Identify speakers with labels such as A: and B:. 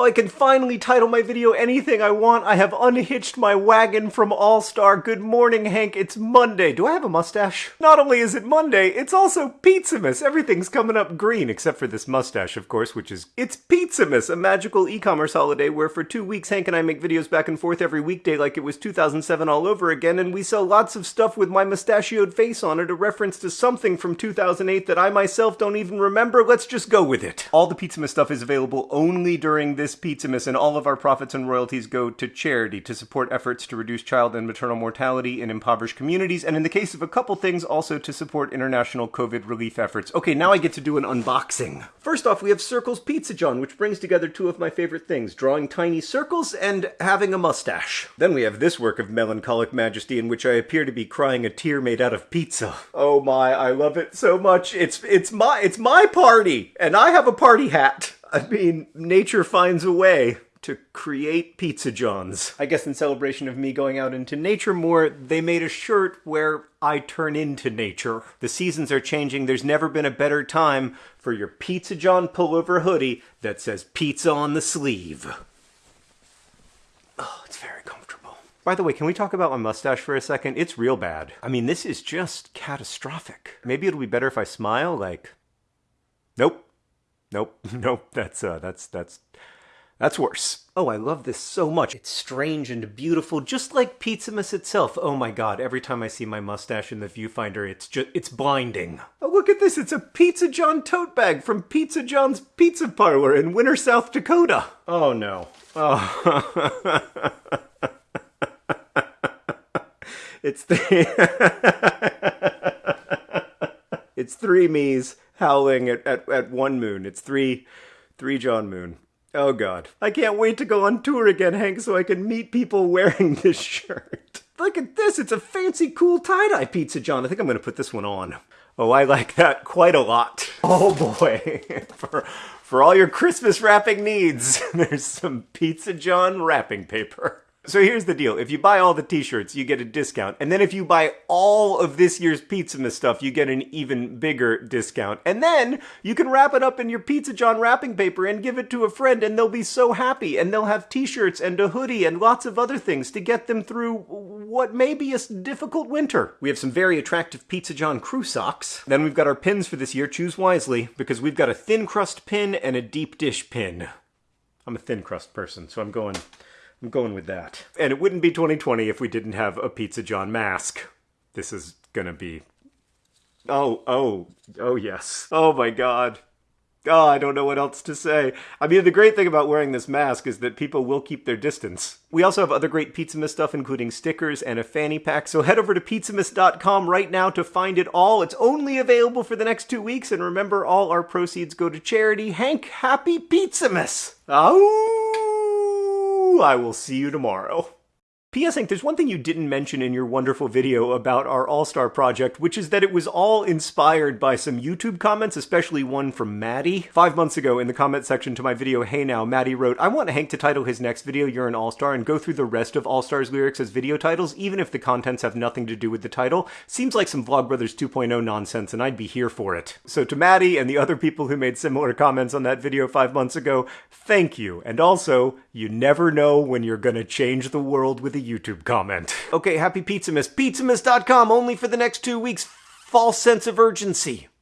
A: Oh, I can finally title my video anything I want. I have unhitched my wagon from All Star. Good morning, Hank. It's Monday. Do I have a mustache? Not only is it Monday, it's also Pizzamas. Everything's coming up green, except for this mustache, of course, which is it's Pizzamas, a magical e-commerce holiday where for two weeks Hank and I make videos back and forth every weekday like it was 2007 all over again, and we sell lots of stuff with my mustachioed face on it, a reference to something from 2008 that I myself don't even remember. Let's just go with it. All the Pizzamas stuff is available only during this Pizzamas, and all of our profits and royalties go to charity to support efforts to reduce child and maternal mortality in impoverished communities, and in the case of a couple things, also to support international COVID relief efforts. Okay, now I get to do an unboxing. First off, we have Circles Pizza John, which brings together two of my favorite things, drawing tiny circles and having a mustache. Then we have this work of melancholic majesty in which I appear to be crying a tear made out of pizza. Oh my, I love it so much. It's it's my it's my party, and I have a party hat. I mean, nature finds a way to create Pizza Johns. I guess in celebration of me going out into nature more, they made a shirt where I turn into nature. The seasons are changing. There's never been a better time for your Pizza John pullover hoodie that says pizza on the sleeve. Oh, it's very comfortable. By the way, can we talk about my mustache for a second? It's real bad. I mean, this is just catastrophic. Maybe it'll be better if I smile, like. Nope, nope, that's, uh, that's, that's, that's worse. Oh, I love this so much. It's strange and beautiful, just like Pizzamas itself. Oh my god, every time I see my mustache in the viewfinder, it's just, it's blinding. Oh, look at this, it's a Pizza John tote bag from Pizza John's Pizza Parlor in Winter, South Dakota. Oh no. Oh. it's the... it's three me's howling at, at, at one moon. It's three, three John Moon. Oh god. I can't wait to go on tour again, Hank, so I can meet people wearing this shirt. Look at this, it's a fancy, cool tie-dye pizza, John. I think I'm gonna put this one on. Oh, I like that quite a lot. Oh boy. for, for all your Christmas wrapping needs, there's some Pizza John wrapping paper. So here's the deal. If you buy all the t-shirts, you get a discount. And then if you buy all of this year's Pizza Pizzamas stuff, you get an even bigger discount. And then you can wrap it up in your Pizza John wrapping paper and give it to a friend and they'll be so happy. And they'll have t-shirts and a hoodie and lots of other things to get them through what may be a difficult winter. We have some very attractive Pizza John crew socks. Then we've got our pins for this year. Choose wisely because we've got a thin crust pin and a deep dish pin. I'm a thin crust person, so I'm going... I'm going with that. And it wouldn't be 2020 if we didn't have a Pizza John mask. This is gonna be... Oh, oh, oh yes. Oh my god. Oh, I don't know what else to say. I mean, the great thing about wearing this mask is that people will keep their distance. We also have other great Pizzamas stuff, including stickers and a fanny pack, so head over to pizzamas.com right now to find it all. It's only available for the next two weeks, and remember, all our proceeds go to charity. Hank, happy Pizzamas! Oh! I will see you tomorrow. P.S. Hank, there's one thing you didn't mention in your wonderful video about our All-Star project, which is that it was all inspired by some YouTube comments, especially one from Maddie. Five months ago, in the comment section to my video Hey Now, Maddie wrote, I want Hank to title his next video You're an All-Star and go through the rest of All-Star's lyrics as video titles, even if the contents have nothing to do with the title. Seems like some Vlogbrothers 2.0 nonsense, and I'd be here for it. So to Maddie and the other people who made similar comments on that video five months ago, thank you. And also, you never know when you're gonna change the world with a YouTube comment. Okay, happy Pizza Pizzamas. Pizzamas.com only for the next two weeks. False sense of urgency.